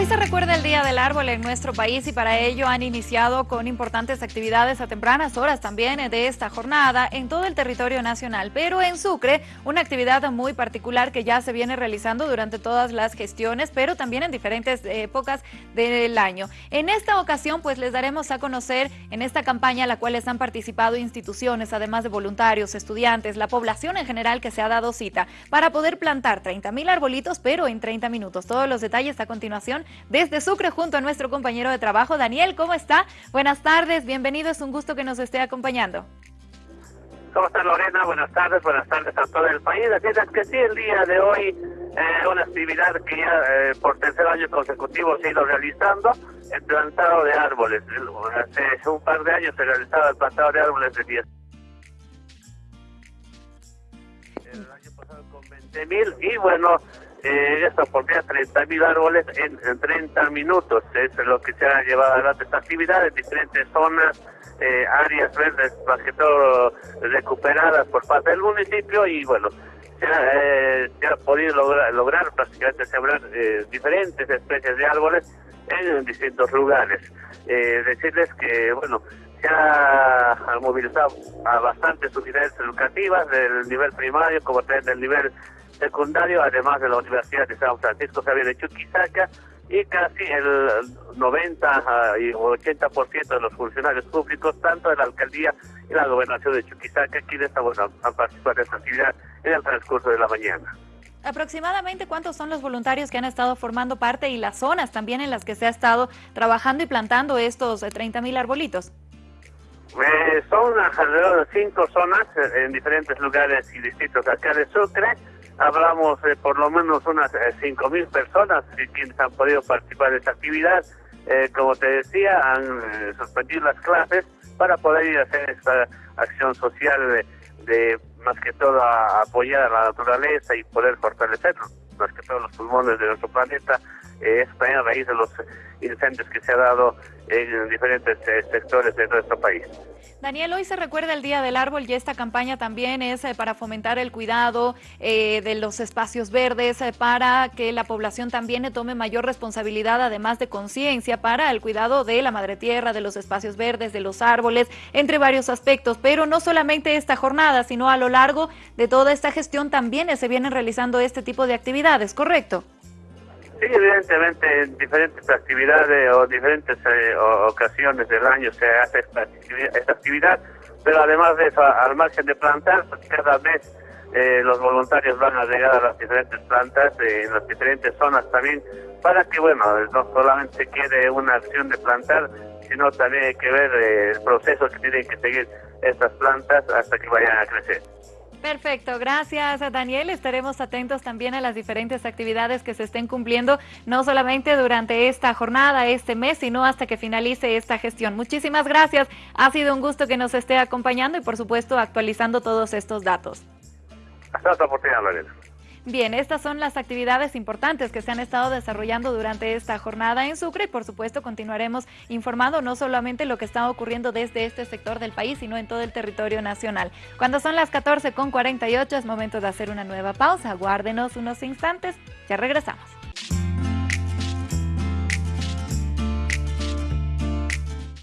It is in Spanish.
Hoy se recuerda el Día del Árbol en nuestro país y para ello han iniciado con importantes actividades a tempranas horas también de esta jornada en todo el territorio nacional. Pero en Sucre, una actividad muy particular que ya se viene realizando durante todas las gestiones, pero también en diferentes épocas del año. En esta ocasión, pues les daremos a conocer en esta campaña a la cual han participado instituciones, además de voluntarios, estudiantes, la población en general que se ha dado cita para poder plantar 30 mil arbolitos, pero en 30 minutos. Todos los detalles a continuación desde Sucre junto a nuestro compañero de trabajo, Daniel. ¿Cómo está? Buenas tardes, bienvenido, es un gusto que nos esté acompañando. ¿Cómo está Lorena? Buenas tardes, buenas tardes a todo el país. Así es que sí, el día de hoy eh, una actividad que ya eh, por tercer año consecutivo se ha ido realizando, el plantado de árboles. Hace un par de años se realizaba el plantado de árboles de 10. El año pasado con 20 mil y bueno, eh, esta oportunidad 30 mil árboles en, 30 minutos. Es lo que se ha llevado adelante esta actividad en diferentes zonas, eh, áreas verdes, más que todo recuperadas por parte del municipio y bueno, se ha, eh, podido lograr, lograr prácticamente sembrar eh, diferentes especies de árboles en distintos lugares. decirles que, bueno, se ha, movilizado a bastantes unidades educativas del nivel primario como también del nivel secundario, además de la Universidad de San Francisco Javier de Chuquisaca, y casi el 90 y 80% de los funcionarios públicos, tanto de la alcaldía y la gobernación de Chuquisaca, quienes han participado de esta actividad en el transcurso de la mañana. Aproximadamente cuántos son los voluntarios que han estado formando parte y las zonas también en las que se ha estado trabajando y plantando estos 30 eh, mil arbolitos. Eh, son alrededor de cinco zonas eh, en diferentes lugares y distritos acá de Sucre hablamos de por lo menos unas eh, cinco mil personas quienes han podido participar de esta actividad. Eh, como te decía, han eh, suspendido las clases para poder ir a hacer esta acción social de, más que todo apoyar a la naturaleza y poder fortalecer más que todos los pulmones de nuestro planeta. Es también a raíz de los incendios que se ha dado en diferentes sectores de nuestro país. Daniel, hoy se recuerda el Día del Árbol y esta campaña también es eh, para fomentar el cuidado eh, de los espacios verdes, eh, para que la población también tome mayor responsabilidad, además de conciencia, para el cuidado de la madre tierra, de los espacios verdes, de los árboles, entre varios aspectos. Pero no solamente esta jornada, sino a lo largo de toda esta gestión también se vienen realizando este tipo de actividades, ¿correcto? Sí, evidentemente en diferentes actividades o diferentes eh, ocasiones del año se hace esta, actividad, pero además de eso, al margen de plantar, pues, cada vez eh, los voluntarios van a llegar a las diferentes plantas eh, en las diferentes zonas también para que, bueno, no solamente quede una acción de plantar, sino también hay que ver el proceso que tienen que seguir estas plantas hasta que vayan a crecer. Perfecto, gracias Daniel. Estaremos atentos también a las diferentes actividades que se estén cumpliendo, no solamente durante esta jornada, este mes, sino hasta que finalice esta gestión. Muchísimas gracias. Ha sido un gusto que nos esté acompañando y por supuesto actualizando todos estos datos. Hasta otra oportunidad, Lorena. Bien, estas son las actividades importantes que se han estado desarrollando durante esta jornada en Sucre y por supuesto continuaremos informando no solamente lo que está ocurriendo desde este sector del país, sino en todo el territorio nacional. Cuando son las 14 con 48 es momento de hacer una nueva pausa. Guárdenos unos instantes, ya regresamos.